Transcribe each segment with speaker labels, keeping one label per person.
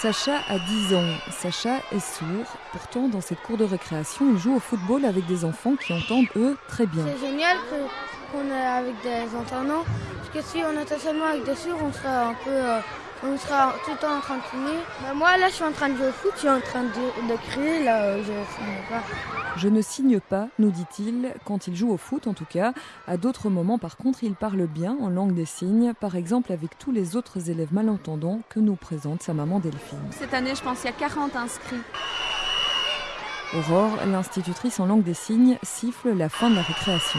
Speaker 1: Sacha a 10 ans. Sacha est sourd. Pourtant, dans cette cour de récréation, il joue au football avec des enfants qui entendent, eux, très bien.
Speaker 2: C'est génial qu'on est avec des entendants, que si on était seulement avec des sourds, on serait un peu... euh, on sera tout le temps en train de fumer. Mais moi, là, je suis en train de jouer au foot, je suis en train de, de crier, là, euh, je ne fume pas.
Speaker 1: Je ne signe pas, nous dit-il, quand il joue au foot en tout cas. À d'autres moments, par contre, il parle bien en langue des signes, par exemple avec tous les autres élèves malentendants que nous présente sa maman Delphine.
Speaker 3: Cette année, je pense qu'il y a 40 inscrits.
Speaker 1: Aurore, l'institutrice en langue des signes, siffle la fin de la récréation.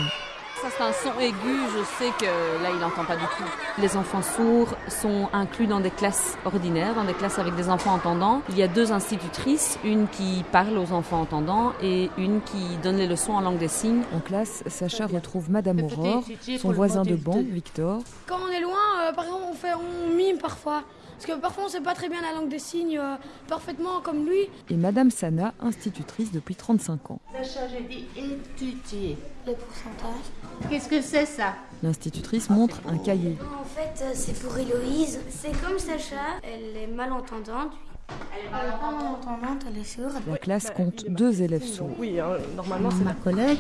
Speaker 3: Ça, c'est un son aigu, je sais que là, il n'entend pas du tout. Les enfants sourds sont inclus dans des classes ordinaires, dans des classes avec des enfants entendants. Il y a deux institutrices, une qui parle aux enfants entendants et une qui donne les leçons en langue des signes.
Speaker 1: En classe, Sacha retrouve Madame Aurore, son voisin de banc, Victor,
Speaker 2: Quand on est loin, euh, par exemple, on, fait, on mime parfois. Parce que parfois, on ne sait pas très bien la langue des signes euh, parfaitement comme lui.
Speaker 1: et Madame Sana, institutrice depuis 35 ans.
Speaker 4: Sacha, j'ai dit étudier.
Speaker 2: Les pourcentages.
Speaker 4: Qu'est-ce que c'est ça?
Speaker 1: L'institutrice montre un cahier.
Speaker 5: En fait, euh, c'est pour Héloïse. C'est comme Sacha, elle est malentendante.
Speaker 2: Elle n'est pas malentendante, elle est sourde.
Speaker 1: La classe compte deux élèves sourds.
Speaker 6: Oui, hein, normalement, c'est
Speaker 4: Ma collègue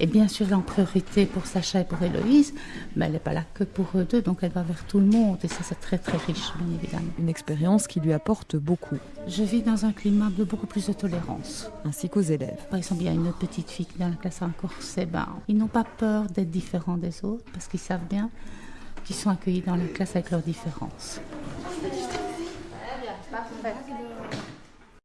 Speaker 4: est bien sûr en priorité pour Sacha et pour Héloïse, mais elle n'est pas là que pour eux deux, donc elle va vers tout le monde. Et ça, c'est très très riche, bien évidemment.
Speaker 1: Une expérience qui lui apporte beaucoup,
Speaker 4: Je vis dans un climat de beaucoup plus de tolérance.
Speaker 1: ainsi qu'aux élèves.
Speaker 4: Par exemple, il y a une autre petite fille qui est dans la classe a un corset. Ben, ils n'ont pas peur d'être différents des autres parce qu'ils savent bien qu'ils sont accueillis dans la classe avec leurs différences.
Speaker 6: parfait.